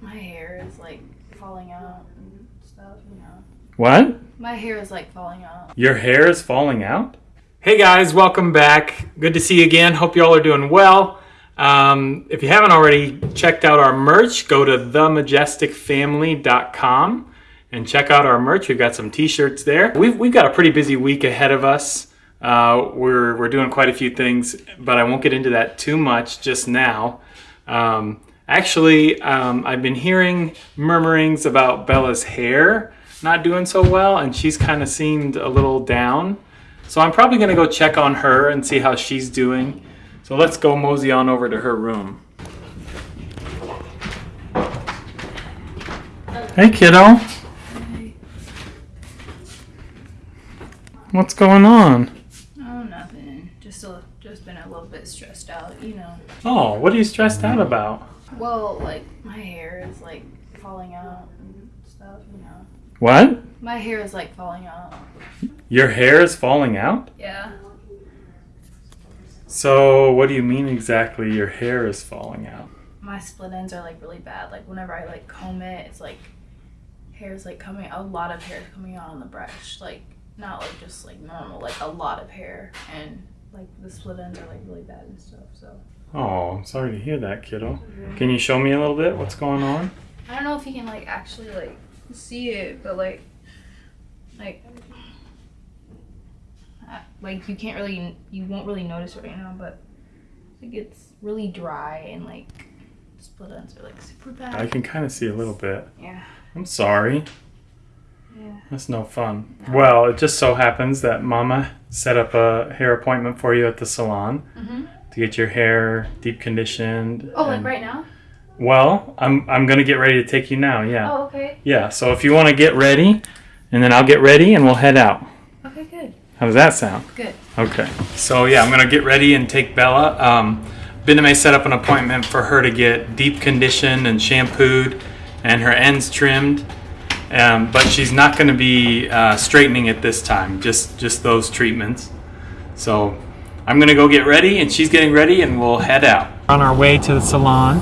My hair is like falling out and stuff, you know. What? My hair is like falling out. Your hair is falling out? Hey guys, welcome back. Good to see you again. Hope you all are doing well. Um, if you haven't already checked out our merch, go to themajesticfamily.com and check out our merch. We've got some t-shirts there. We've, we've got a pretty busy week ahead of us. Uh, we're, we're doing quite a few things, but I won't get into that too much just now. Um, actually, um, I've been hearing murmurings about Bella's hair not doing so well, and she's kind of seemed a little down. So I'm probably going to go check on her and see how she's doing. So let's go mosey on over to her room. Hey, kiddo. What's going on? Oh, nothing. Just a, just been a little bit stressed out, you know. Oh, what are you stressed out about? Well, like my hair is like falling out and stuff, you know. What? My hair is like falling out. Your hair is falling out? Yeah. So, what do you mean exactly your hair is falling out? My split ends are like really bad. Like whenever I like comb it, it's like hair's like coming a lot of hair is coming out on the brush. Like not like just like normal, like a lot of hair and like the split ends are like really bad and stuff. So Oh, I'm sorry to hear that, kiddo. Can you show me a little bit what's going on? I don't know if you can like actually like see it, but like like like you can't really you won't really notice it right now, but like it's really dry and like split ends are like super bad. I can kind of see a little bit. yeah. I'm sorry. Yeah. That's no fun. Well, it just so happens that Mama set up a hair appointment for you at the salon Mhm. To get your hair deep conditioned. Oh, like right now? Well, I'm I'm gonna get ready to take you now. Yeah. Oh, okay. Yeah. So if you want to get ready, and then I'll get ready and we'll head out. Okay, good. How does that sound? Good. Okay. So yeah, I'm gonna get ready and take Bella. Um, Bename set up an appointment for her to get deep conditioned and shampooed, and her ends trimmed. Um, but she's not going to be uh, straightening it this time. Just just those treatments. So I'm gonna go get ready, and she's getting ready, and we'll head out. On our way to the salon.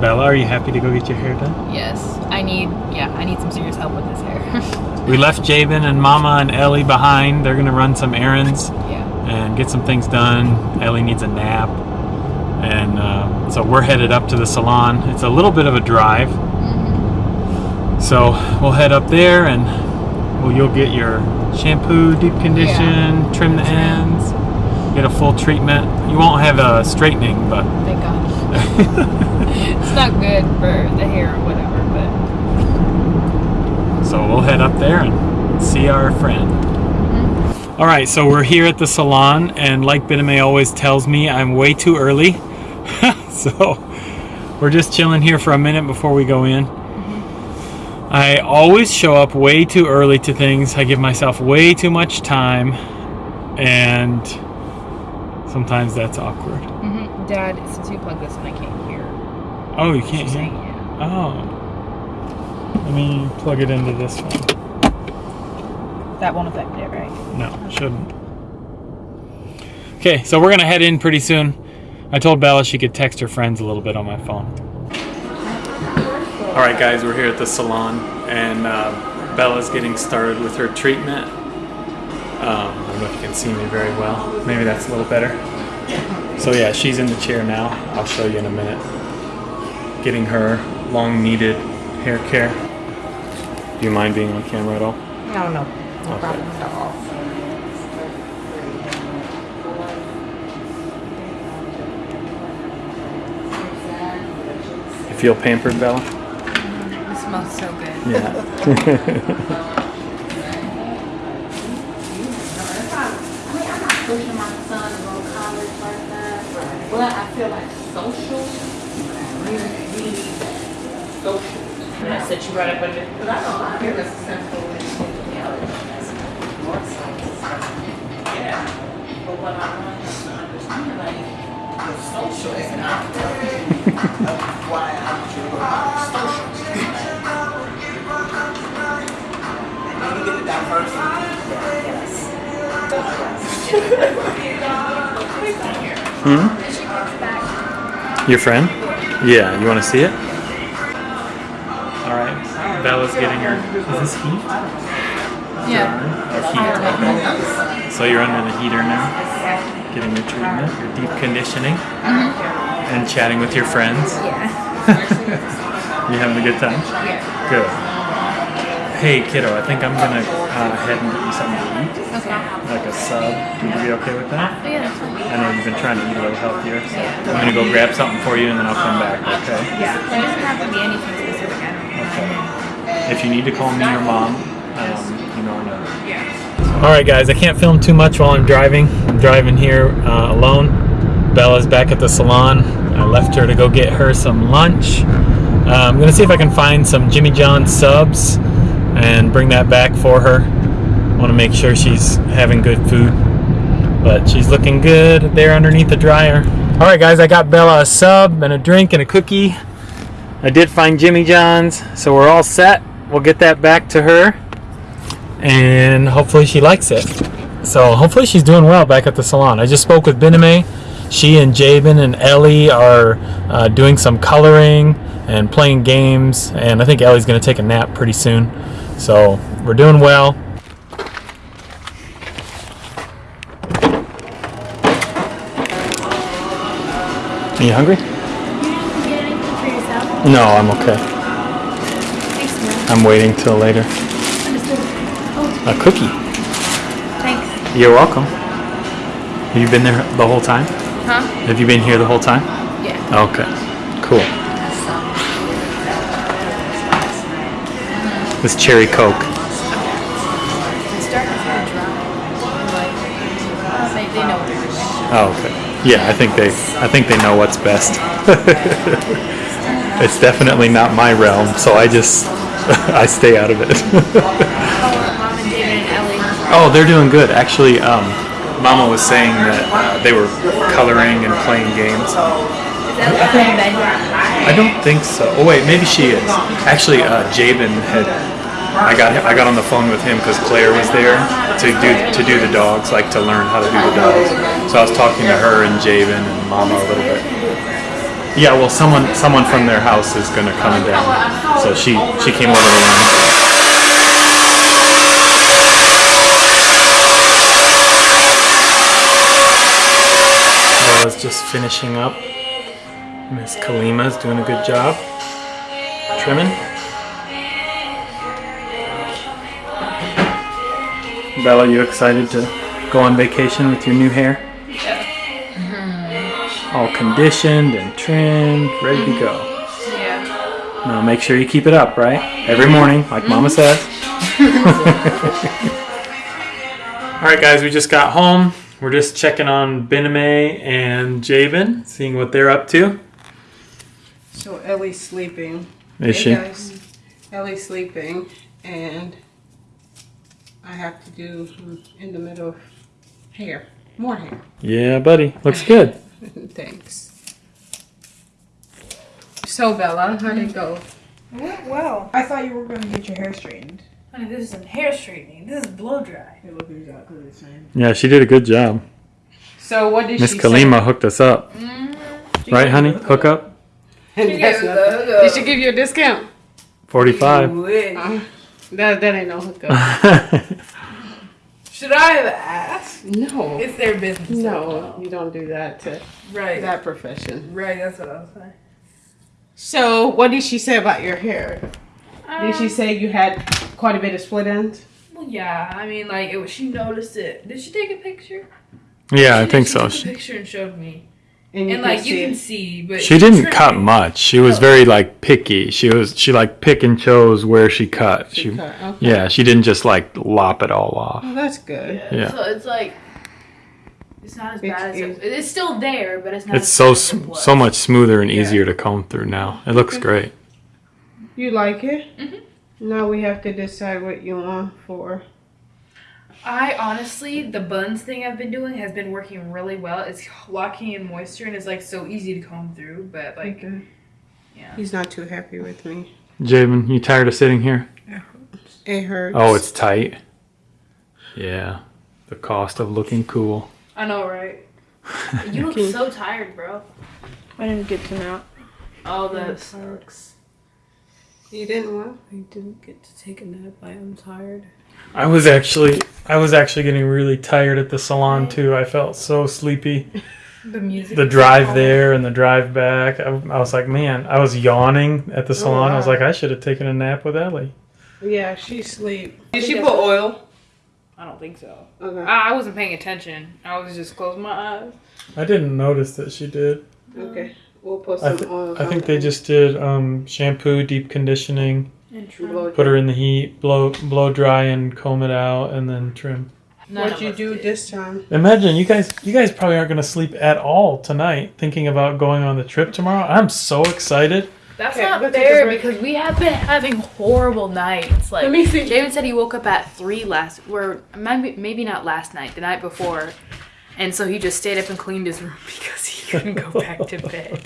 Bella, are you happy to go get your hair done? Yes, I need. Yeah, I need some serious help with this hair. We left Jabin and Mama and Ellie behind. They're gonna run some errands. yeah. and get some things done. Ellie needs a nap. And uh, so we're headed up to the salon. It's a little bit of a drive. So we'll head up there and well, you'll get your shampoo, deep condition, trim the ends, get a full treatment. You won't have a straightening, but Thank God. it's not good for the hair or whatever, but so we'll head up there and see our friend. Mm-hmm. All right, so we're here at the salon, and like Bename always tells me, I'm way too early. so we're just chilling here for a minute before we go in. Mm-hmm. I always show up way too early to things. I give myself way too much time, and sometimes that's awkward. mm-hmm. Dad, since you plug this in, I can't hear. Oh, you can't hear? saying yeah. Oh. Let me plug it into this one. That won't affect it, right? No, shouldn't. Okay, so we're gonna head in pretty soon. I told Bella she could text her friends a little bit on my phone. All right, guys, we're here at the salon, and uh, Bella's getting started with her treatment. Um, I don't know if you can see me very well. Maybe that's a little better. So yeah, she's in the chair now. I'll show you in a minute. Getting her long needed hair care. Do you mind being on camera at all? I don't know. No Okay. problem at all. You feel pampered, Bella? Mm, it smells so good. Yeah. pushing my son to go to college like that. But I feel like social, really, really social. I set you right up under. Because I know I hear the central and Yeah. But what I want is to understand, like, the social is not Hmm? Your friend? Yeah, you want to see it? All right. Bella's getting her. Is this heat? Yeah. Or heat? So you're under the heater now, getting your treatment, your deep conditioning, and chatting with your friends. Yeah. You having a good time? Yeah. Good. Hey kiddo, I think I'm gonna uh, head and get you something to eat, Okay. like a sub. Would you be okay with that? Oh, yeah, that's fine. I know you've been trying to eat a little healthier. So I'm gonna go grab something for you and then I'll come back. Okay. Yeah. It doesn't have to be anything specific. Okay. If you need to call me or mom, um, you know I know. Yeah. All right, guys. I can't film too much while I'm driving. I'm driving here uh, alone. Bella's back at the salon. I left her to go get her some lunch. Uh, I'm gonna see if I can find some Jimmy John subs and bring that back for her. Want to make sure she's having good food. But she's looking good there underneath the dryer. All right, guys. I got Bella a sub and a drink and a cookie. I did find Jimmy John's, so we're all set. We'll get that back to her and hopefully she likes it. So hopefully she's doing well back at the salon. I just spoke with Bename. She and Jabin and Ellie are uh, doing some coloring and playing games, and I think Ellie's going to take a nap pretty soon. So we're doing well. Are you hungry? You didn't get anything for yourself? No, I'm okay. Thanks, man. I'm waiting till later. Oh, A cookie. thanks. You're welcome. Have you been there the whole time? Huh? Have you been here the whole time? Yeah. Okay, cool. What cherry coke. Oh, okay. Yeah, I think they, I think they know what's best. it's definitely not my realm, so I just, I stay out of it. Oh, they're doing good. Actually, um, Mama was saying that uh, they were coloring and playing games. I don't think so. Oh wait, maybe she is. Actually, uh, Jabin had. I got I got on the phone with him because Claire was there to do to do the dogs, like to learn how to do the dogs. So I was talking to her and Jabin and Mama a little bit. Yeah, well, someone someone from their house is gonna come down, so she she came over to learn. Bella's just finishing up. Miss Kalima's doing a good job. Trimming. Bella, you excited to go on vacation with your new hair? Yeah. All conditioned and trimmed, ready to go. Yeah. Now make sure you keep it up, right? Every morning, like Mama mm-hmm. says. All right, guys, we just got home. We're just checking on Bename and Jabin, seeing what they're up to. So Ellie's sleeping. Is Hey, she? guys. Ellie's sleeping, and I have to do in the middle of hair, more hair. Yeah, buddy. Looks good. Thanks. So Bella, how'd it go? It Went well. I thought you were going to get your hair straightened. Honey, this isn't hair straightening. This is blow dry. It looked exactly the same. Yeah, she did a good job. So what did Miss she Kalima hooked us up. Mm-hmm. Right, honey? Hook up? say? That's not- Did she give you a discount? 45. Uh-huh. That, that ain't no hookup. Should I have asked? no. It's their business. No, you don't do that to Right. that profession. Right, that's what I was saying. So what did she say about your hair? Did she um, say you had quite a bit of split ends? Well, yeah. I mean, like, it was, she noticed it. Did she take a picture? yeah, I think did. so. She took a picture and showed me. And, And, like, you can see, but she didn't trimmed cut much. She was very like picky. She was she like pick and chose where she cut. She She cut, okay. yeah, she didn't just like lop it all off. Oh, that's good. Yeah. So it's like, it's not as It's- bad as it, it's- it's still there, but it's not. It's as so bad as it was. so much smoother and easier to comb through now. It looks great. You like it? Mhm. Now we have to decide what you want for. I honestly, the buns thing I've been doing has been working really well. It's locking in moisture and it's like so easy to comb through. But like, Okay. Yeah. He's not too happy with me. Javen, you tired of sitting here? It hurts. Oh, it's tight. Yeah. The cost of looking cool. I know, right? You look so tired, bro. I didn't get to nap. Oh, That that sucks. You didn't what? I didn't get to take a nap. I am tired. I was actually I was actually getting really tired at the salon too. I felt so sleepy. The music. The drive there and the drive back. I, I was like, man, I was yawning at the salon. I was like, I should have taken a nap with Ellie. Yeah, she sleep. Did she put oil? I don't think so. Okay. I, I wasn't paying attention. I was just closing my eyes. I didn't notice that she did. Okay. We'll put I, some th- oil. I think they just did um, shampoo, deep conditioning, And Blow put her in the heat, blow blow dry, and comb it out, and then trim. What'd you do this time? Imagine you guys you guys probably aren't going to sleep at all tonight thinking about going on the trip tomorrow. I'm so excited. That's Okay, not let's take a fair because we have been having horrible nights. Like Let me see. Javen said he woke up at three last, or maybe maybe not last night, the night before, and so he just stayed up and cleaned his room because he couldn't go back to bed.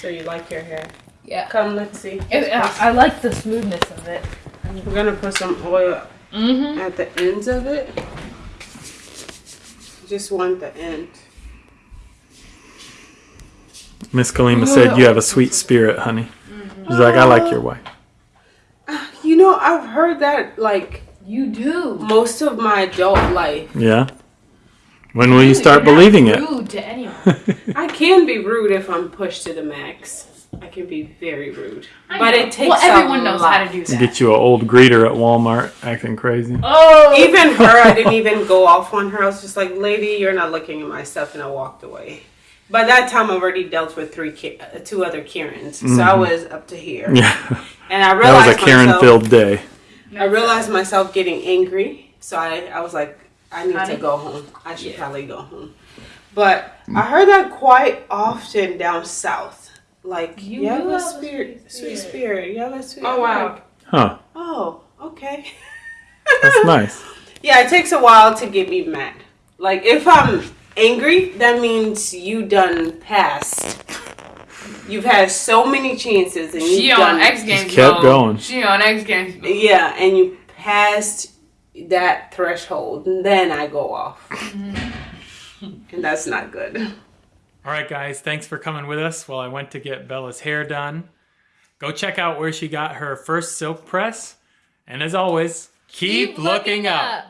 So you like your hair? Yeah, Come, let's see. I, I like the smoothness of it. We're gonna put some oil Mm-hmm. at the ends of it. Just want the end. Miss Kalima said you have a sweet spirit, honey. She's like, I like your wife. You know, I've heard that like You do. most of my adult life. Yeah. When will you start believing it? Rude to anyone. I can be rude if I'm pushed to the max. I can be very rude. I But know. it takes Well, everyone knows lot. how to do that. Get you an old greeter at Walmart acting crazy. Oh, Even her, I didn't even go off on her. I was just like, lady, you're not looking at my stuff, and I walked away. By that time, I've already dealt with three, uh, two other Karens, so I was up to here. Yeah. And I realized That was a Karen-filled day. I realized myself getting angry, so I, I was like, I need Honey? to go home. I should probably go home. But I heard that quite often down south. Like, You you have do a spirit, sweet sweet spirit. spirit. You have a sweet Oh wow. like, Huh. oh, okay. That's nice. Yeah, it takes a while to get me mad. Like if I'm angry, that means you done passed. You've had so many chances and you She done on X Games. kept mode. going. She on X Games. mode. Yeah, and you passed that threshold, and then I go off. Mm-hmm. and that's not good. All right, guys, thanks for coming with us while I went to get Bella's hair done. Go check out where she got her first silk press. And as always, keep, looking up.